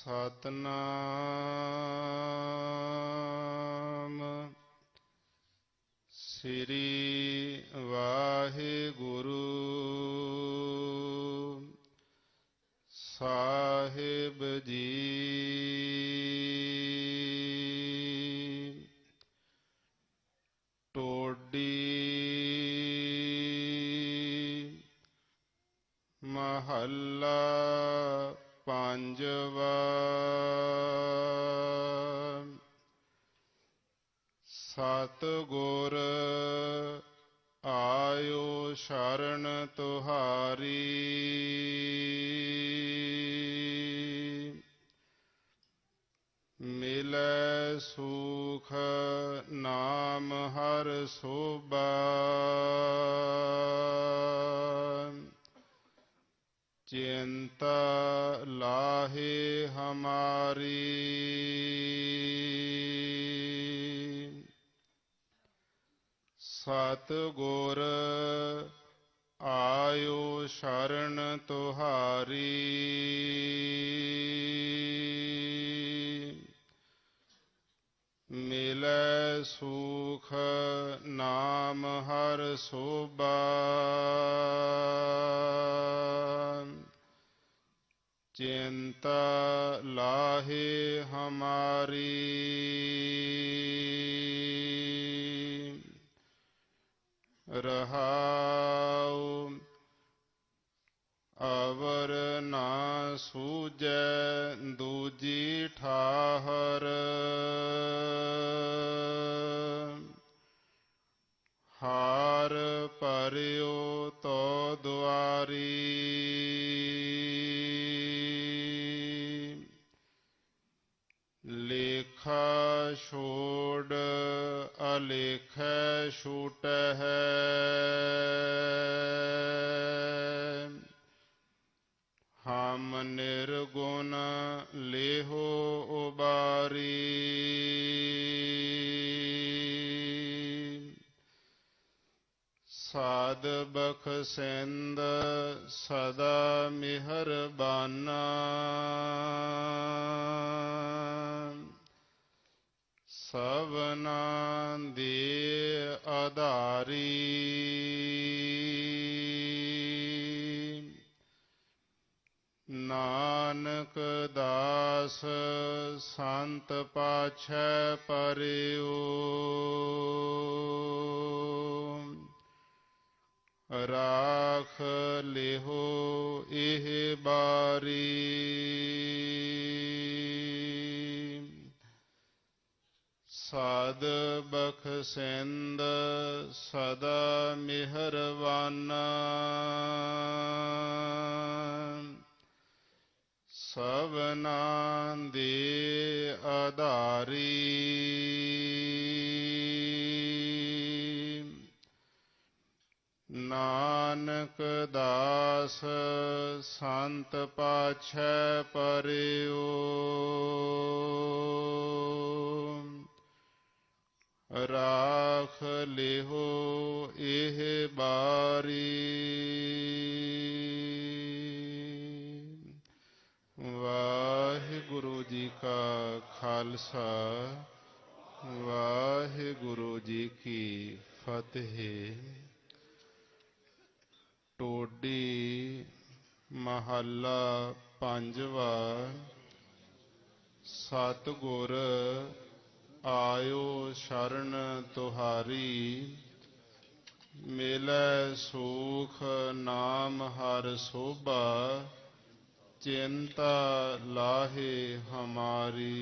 ਸਤਨਾਮ। ਸ੍ਰੀ ਵਾਹਿਗੁਰੂ। ਸਾਹਿਬ ਜੀ। ਟੋਡੀ ਮਹੱਲਾ ਪੰਜਵਾ। ਸਤ ਗੁਰ ਆਇਓ ਸ਼ਰਨ ਤੁਹਾਰੀ। ਮਿਲੈ ਸੁਖ ਨਾਮ ਹਰ ਸੋਭਾ। ਚਿੰਤਾ ਲਾਹੇ ਹਮਾਰੀ। ਸਤ ਗੁਰ ਆਇਓ ਸ਼ਰਨ ਤੁਹਾਰੀ। ਮਿਲੈ ਸੁਖ ਨਾਮ ਹਰ ਸੋਭਾ। ਚਿੰਤਾ ਲਾਹੇ ਹਮਾਰੀ। ਰਹਾਉ ਅਵਰ ਨਾ ਸੂਜੈ ਦੂਜੀ ਠਾਹਰ। ਲੇਖਾ ਛੋੜ ਅਲੇਖੈ ਹੈ ਹਮ ਨਿਰਗੁਣ ਲੇਹੋ ਉਬਾਰੀ। ਸਾਧ ਬਖਸ਼ਿੰਦ ਸਦਾ ਮਿਹਰਬਾਨਾ। ਸਭਨਾ ਦੇ ਆਧਾਰੀ। ਨਾਨਕ ਦਾਸ ਸੰਤ ਪਾਛੈ ਪਰਿਓ ਰਾਖ ਲਿਹੋ ਇਹ ਬਾਰੀ। ਸਾਧ ਬਖਸ਼ਿੰਦ ਸਦਾ ਮਿਹਰਬਾਨਾ ਸਭਨਾ ਦੇ ਆਧਾਰੀ। ਨਾਨਕ ਦਾਸ ਸੰਤ ਪਾਛੈ ਪਰਿਓ। ਰਾਖ ਲਿਹੋ ਇਹ ਬਾਰੀ। ਵਾਹਿਗੁਰੂ ਜੀ ਕਾ ਖਾਲਸਾ, ਵਾਹਿਗੁਰੂ ਜੀ ਕੀ ਫਤਿਹ। ਟੋਡੀ ਮਹੱਲਾ ਪੰਜਵਾ, ਸਤਿਗੁਰ ਆਇਓ ਤੁਹਾਰੀ ਮਿਲੈ ਸੁਖ ਨਾਮ ਹਰ ਸੋਭਾ ਚਿੰਤਾ ਲਾਹੇ ਹਮਾਰੀ।